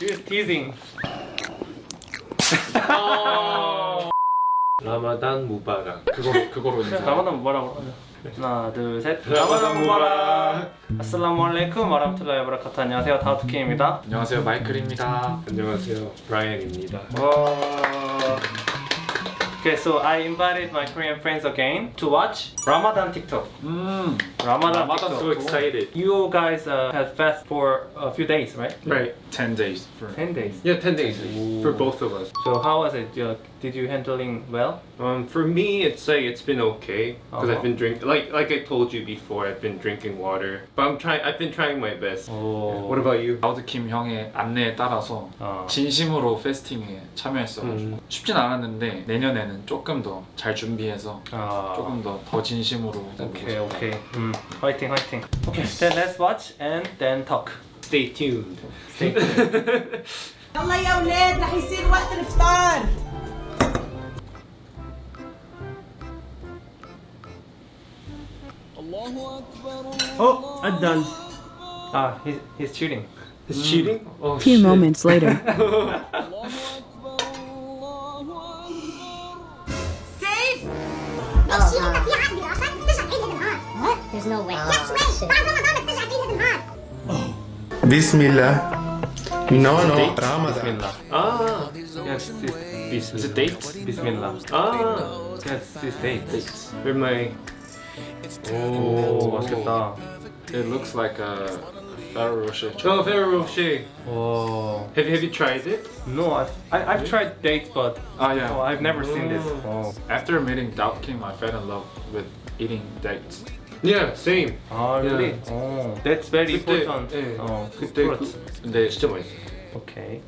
He was teasing. 라마단 무바락. 그거 그거로 인사. 라마단 무바락 하나 둘 셋 라마단 무바락. 아슬라무 알레이쿰 와라흐마툴라히 와바라카투 안녕하세요 다우트킴입니다 안녕하세요 마이클입니다. 안녕하세요. 브라이언입니다. Okay, so I invited my Korean friends again to watch Ramadan TikTok. 음. Ramadan, Ramadan TikTok. So excited. You guys uh, had fast for a few days, right? Right. 10 days for 10 days. Yeah, 10 days for both of us. So how was it? Uh, did you handling well? Um, for me, it's like it's been okay because Uh-huh. I've been drinking. Like like I told you before, I've been drinking water. But I'm trying. I've been trying my best. Oh. What about you? 라우드킴 형의 안내에 따라서 어. 진심으로 페스팅에 참여했어가지고 음. 쉽진 않았는데 내년에는 조금 더 잘 준비해서 아. 조금 더 더 진심으로 Okay, okay. Mm. Fighting, fighting. Okay, then let's watch and then talk. Stay tuned. Stay tuned. يلا يا ولاد رح يصير وقت الفطار Oh, I'm done. Ah, he, he's cheating. He's mm. cheating? Oh, Two shit. moments later. Safe! There's no way. Ah, oh. Bismillah. No, no, date? Ramadan. Ah, yes, this, this, the date? Bismillah. Ah, yes, this date. Where my 오 맛있겠다. It looks like a Ferrero Rocher. Oh, Ferrero Rocher. Oh. Have, have you tried it? No, I've, I, I've tried dates, but oh, yeah. No, I've never oh. seen this. Oh. After meeting Daud Kim, I fell in love with eating dates. Yeah, same. 아, yeah. really? Oh. That's very 그때, important. 예. 어, 그때 그, 근데 진짜 맛있어. Okay.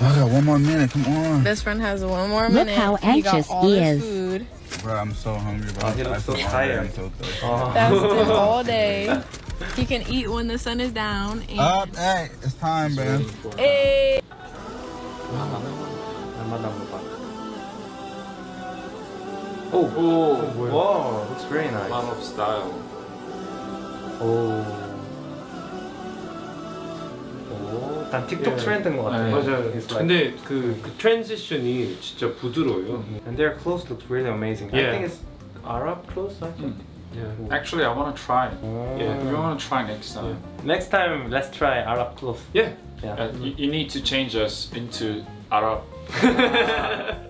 I got one more minute. Come on. This friend has one more minute. Look how anxious he, he is. Food. Bro, I'm so hungry. Bro. I'm, I'm so tired. So. Fasted all day. He can eat when the sun is down. And Up, hey, it's time, bro. Hey. Oh, oh, wow, looks very nice. Mom of style. Oh. 오, 난 틱톡 예. 트렌드인 것 같아. 네. 맞아요. It's like- 근데 그, 그 트랜지션이 진짜 부드러워요. And their clothes look really amazing. I Yeah. think it's Arab clothes, I think. Yeah. Actually, I want to try. Oh. Yeah. We want to try next time. Next time, let's try Arab clothes. Yeah. Yeah. Uh, you, you need to change us into Arab.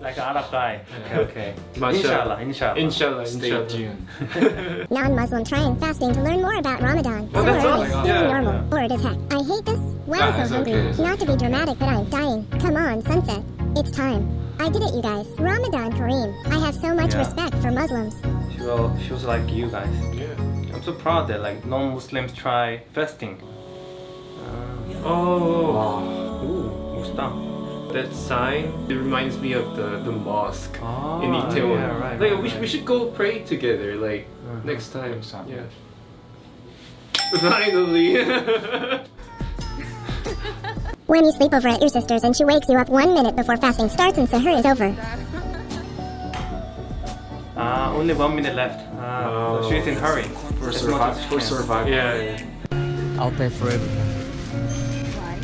like an Arab guy. Okay, okay. Mashallah. Inshallah, inshallah. Inshallah, Stay inshallah. tuned. Non-Muslim trying fasting to learn more about Ramadan. Oh, so that's early, awesome. feeling Yeah. normal, bored as heck. I hate this. Wow, so hungry. Okay. Not to be dramatic, but I'm dying. Come on, sunset. It's time. I did it, you guys. Ramadan Kareem. I have so much yeah. respect for Muslims. She was, she was like you guys. Yeah. I'm so proud that like non-Muslims try fasting. Uh, oh. Wow. Ooh, Muslim that sign, it reminds me of the, the mosque oh, in Itaewon. Yeah, right, like right, we, we should go pray together, like uh -huh. next time. Next time. Yeah. Finally. When you sleep over at your sister's and she wakes you up one minute before fasting starts and Sahur is over. Uh, only one minute left. Uh, oh. she's in hurry. For, survi for survival. Yeah, yeah. I'll pay for everything. Why?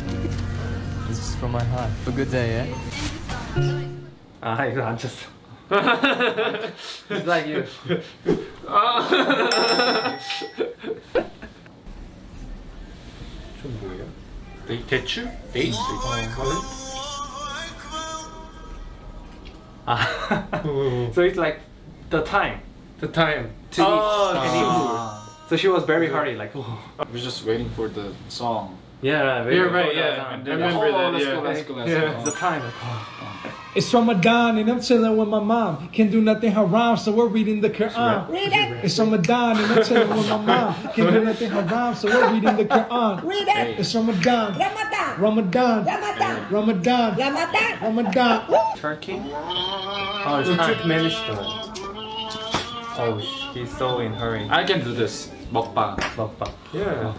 This is from my heart. Have a good day, yeah? Ah, uh, I'm just... it's like you. They 대추? Dates they oh, oh, oh, so it's like the time. The time. To oh. Ah. So she was very hurried, like. Oh. We're just waiting for the song. Yeah, right. You're right. Yeah, I remember that. Yeah, let's go, let's go, let's go. The time. Ah. It's Ramadan and I'm chilling with my mom. Can't do nothing haram, so we're reading the Quran. Read it It's Ramadan and I'm chilling with my mom. Can't do nothing haram, so we're reading the Quran. Read it It's Ramadan, Ramadan Ramadan, Ramadan Ramadan, Ramadan Ramadan. Turkey? Oh, it's Turkmenistan. Oh, he's so in hurry. I can do this. Mukbang. 먹방. Yeah.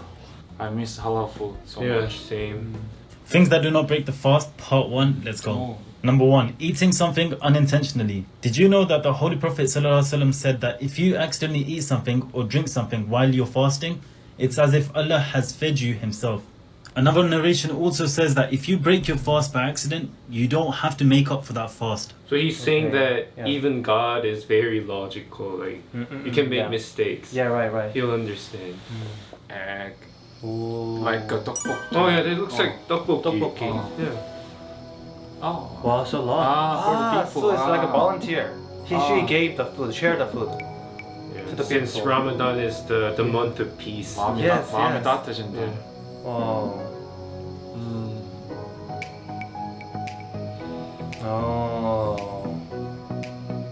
I miss halal food so Yeah, much. same. Mm. Things that do not break the fast, part one. Let's go. Oh. Number one, eating something unintentionally. Did you know that the Holy Prophet ﷺ said that if you accidentally eat something or drink something while you're fasting, It's as if Allah has fed you Himself. Another narration also says that if you break your fast by accident, you don't have to make up for that fast. So he's saying Okay, that yeah. even God is very logical. Like you can make yeah. mistakes. Yeah, right, right. He'll understand. Mm. Egg. Ooh. Like a tteokbokki. Oh yeah, it looks like tteokbokki. Tteokbokki. Oh. Yeah. Oh. Wow, so long. Ah, for the people. so it's like a Ah. volunteer. He Ah. she gave the food, share the food. yeah. To the Since people. Ramadan is the, the month of peace. 마음이, Yes, 따, 마음이 yes. 따뜻해진다. Yeah. Wow. 음. Oh.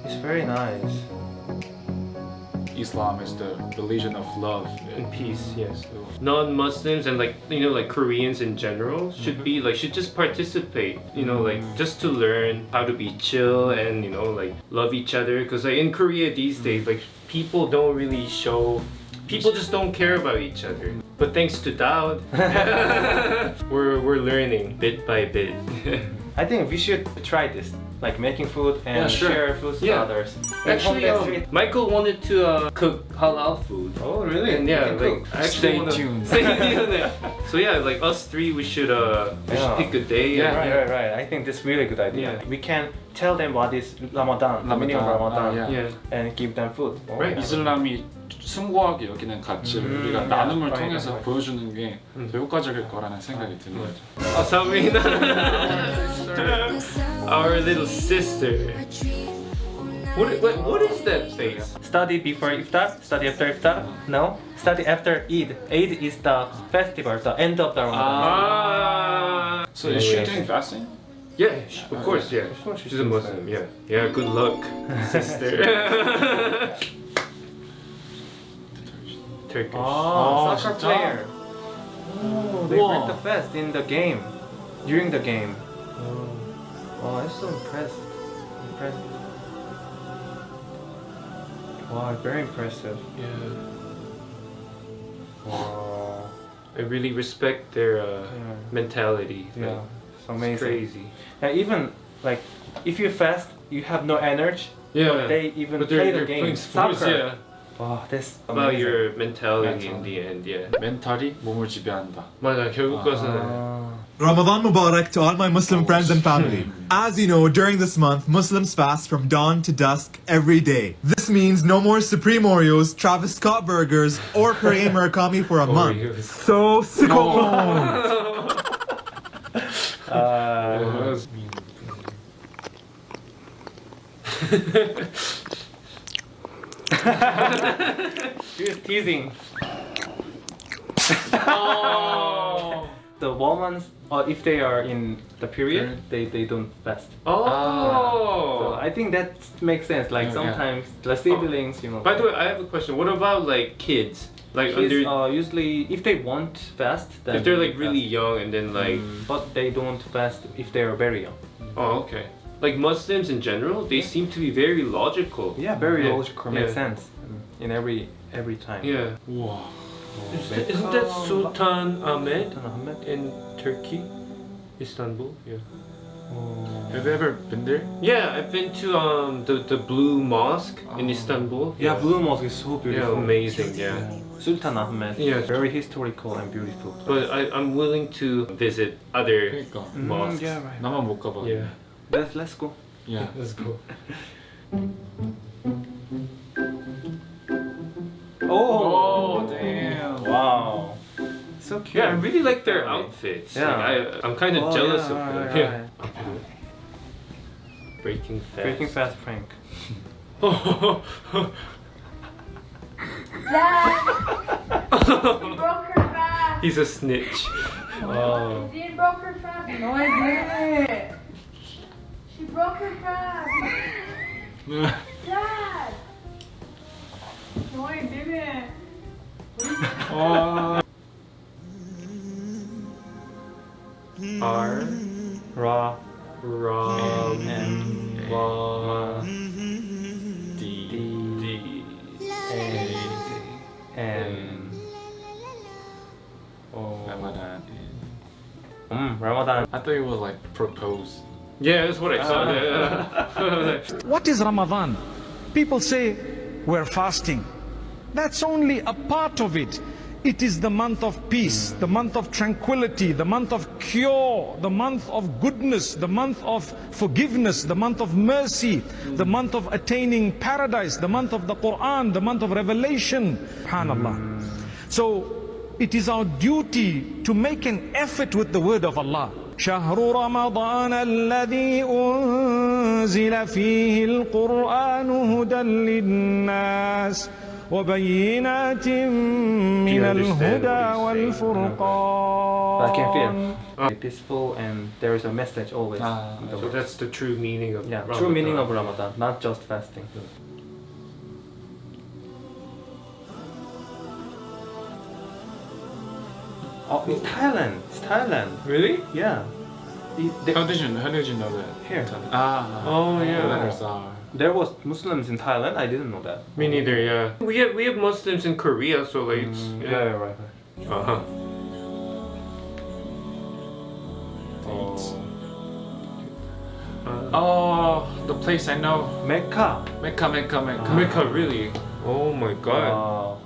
It's very nice. Islam is the religion of love and peace yes. Non-muslims and like you know like koreans in general should be like should just participate you know like just to learn how to be chill and you know like love each other. Because like in korea these days like people don't really show people just don't care about each other. But thanks to Daud, we're, we're learning bit by bit. I think we should try this, like making food and Yeah, sure. share food to Yeah. others. actually um, michael wanted to uh, cook halal food Oh really? and yeah, like cook. Actually Stay wanna- tuned. Stay tuned. so yeah, like us three, we should uh, we Yeah. should pick a day. Yeah, and- right, right, right. I think this is really good idea. Yeah. We can tell them what is Ramadan, the meaning of Ramadan. Ramadan, Ah, yeah. Yeah. and give them food. Oh, Right. yeah. 숭고하게 여기는 가치를 음, 우리가. 나눔을 Right, 통해서 right. 보여주는 게 더 효과적일 거라는 생각이 드는 거죠. Oh, Sabrina, our little sister. What, what, what is that face? Study before iftar, study after iftar. No, study after Eid. Eid is the festival, the end of the Ramadan. Ah. So is she doing fasting? Yeah, sh- of course, yeah. She's a Muslim. Yeah, yeah. Good luck, sister. Turkish. Oh, soccer 진짜? player. Oh, they Wow. break the fast in the game, during the game. Oh, I'm so impressed. Impressed. Wow, very impressive. Yeah. Wow. I really respect their uh, Yeah. mentality. Yeah, Like, it's it's amazing. crazy. And even like, if you fast, you have no energy. Yeah. They even but play the game. sports. Soccer. Yeah. Wow, that's About amazing. your mentality in Mental. the end. Yeah. 멘탈이 몸을 지배한다. 맞아. 결국 것은 Ah. Ramadan Mubarak to all my Muslim friends and family. As you know, during this month, Muslims fast from dawn to dusk every day. This means no more Supreme Oreos, Travis Scott burgers, or Pere Murakami for a month. Oreos. So sick of Uh, He was teasing. oh. The women, uh, if they are in the period, they, they don't fast. Oh. So I think that makes sense. Like Yeah, yeah. sometimes the siblings, you know. By the way, I have a question. What about like kids? Like kids, under uh, usually if they want fast, then if they're they like really fast. young and then like Mm, but they don't fast if they are very young. oh okay Like Muslims in general, they seem to be very logical. Yeah, very Yeah. logical, makes Yeah. sense mm, in every every time. Yeah. 우와. Isn't, isn't that Sultan Ahmed Sultan Ahmed? in Turkey, Istanbul? Yeah. Have you ever been there? Yeah, I've been to um the the Blue Mosque in Oh. Istanbul. Yeah, Blue Mosque is so Yeah, beautiful. amazing. Yeah. Sultan Ahmed. Yeah. Very historical and beautiful. But I, I'm willing to visit other 그러니까 mosques. yeah, right. 나만 못 가봐. Yeah. Let's let's go. Yeah. Let's go. Oh. oh, damn. wow. So cute. Yeah, I really like their outfits. Yeah. Like, I, I'm kind of Oh, jealous yeah, of them. right, Yeah. right. Breaking fast. Breaking fast prank. broke her. He's a snitch. Oh. Dean broke her fast. No, I didn't. She broke her fast. Dad. No, I didn't. R Ra Ram M Ma D D A N O Ramadan. Mm, Ramadan. I thought it was like propose. Yeah, that's what I. What is Ramadan? People say we're fasting. That's only a part of it. It is the month of peace, the month of tranquility, the month of cure, the month of goodness, the month of forgiveness, the month of mercy, the month of attaining paradise, the month of the Quran, the month of revelation. Subhanallah. So it is our duty to make an effort with the word of Allah. شهر رمضان الذي أنزل فيه القرآن هدى للناس وبينات من الهدى والفرقان I can feel peaceful and there is a message always. Ah, So that's the true meaning of yeah, Ramadan. true meaning of Ramadan, not just fasting. Oh, it's Thailand. It's Thailand. Really? Yeah. It- the- How did you How did you know that? Here. Ah. Oh, yeah. The letters are. There was Muslims in Thailand. I didn't know that. Me neither. Yeah. We have we have Muslims in Korea, so like it's, Mm, yeah. yeah, yeah, right. right. Uh huh. Oh, the place I know. Mecca. Mecca, Mecca, Mecca. Mecca, really? Oh my god. Wow.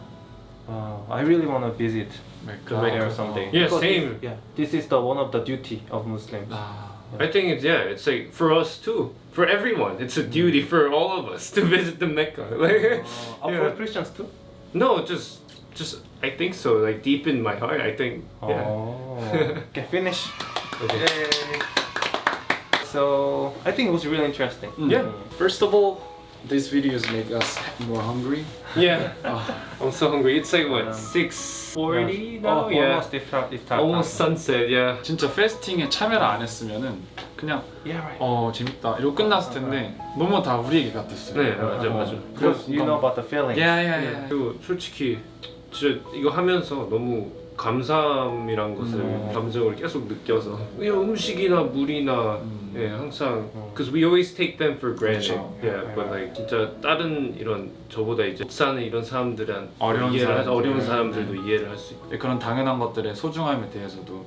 Wow. I really want to visit Mecca. there something. Yeah, Because same. This, yeah, this is the one of the duty of Muslims. Ah. I think it's yeah, it's like for us too, for everyone. It's a mm. duty for all of us to visit the Mecca. Oh. Like, Oh, yeah. for Christians too. no, just just I think so. Like deep in my heart, I think. Yeah. Oh. okay, finish. Okay. Yay. So I think it was really interesting. Yeah. Mm. First of all, these videos make us more hungry. Yeah. Oh, I'm so hungry. It's like what Um, six forty now? Oh, yeah. almost iftar, iftar Almost time. sunset. Yeah. 진짜 페스팅에 참여를 안 했으면은 그냥 Yeah, right. 어 재밌다 이러고 끝났을 텐데 너무 다 우리 얘기 같았어요. 네 맞아 맞아. Because you know about the feeling. 야야야. 그리고 솔직히 진짜 이거 하면서 너무 감사함이란 것을 음. 감정을 계속 느껴서 그냥 음식이나 물이나 음. 예 항상 because we always take them for granted 그쵸. yeah but like 진짜 다른 이런 저보다 이제 못 사는 이런 사람들은 어려운 이해를 할- 사람들. 어려운 사람들도 이해를 할 수 있고 그런 당연한 것들의 소중함에 대해서도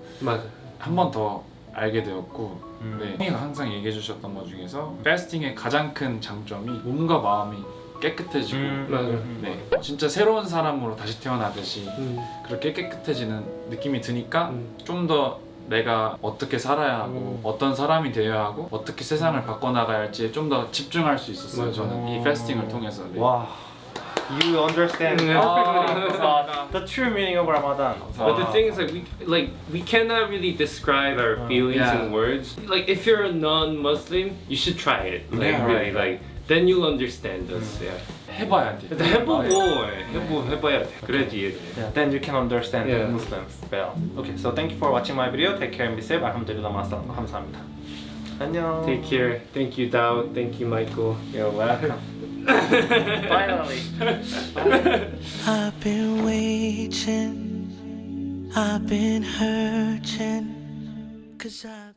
한 번 더 알게 되었고 음. 네. 형이가 항상 얘기해 주셨던 것 중에서 패스팅의 가장 큰 장점이 몸과 마음이 깨끗해지고 음, 맞아. 음, 네, 진짜 새로운 사람으로 다시 태어나듯이 음. 그렇게 깨끗해지는 느낌이 드니까 음. 좀더 내가 어떻게 살아야 하고 어떤 사람이 되어야 하고 어떻게 세상을 바꿔나가야 할지에 좀더 집중할 수 있었어요 맞아. 저는 이 패스팅을 통해서 네. Wow. You understand 네. perfectly 아, about the true meaning of Ramadan. But the thing is, like we like we cannot really describe our feelings Yeah. in words. Like if you're a non-Muslim, you should try it. Like Yeah, really, right. like then you'll understand us. Yeah. 해봐야 돼 근데 해보고 예, 해보 해봐야 돼. 그래야지 이해돼. Yeah, then you can understand Yeah. Muslims well. Okay, so thank you for watching my video. Take care and be safe. 알함드릴라 마사 감사합니다. 안녕. Take care. Thank you, Dao. Thank you, Michael. You're welcome. Finally. I've been waiting, I've been hurting, cause I've been.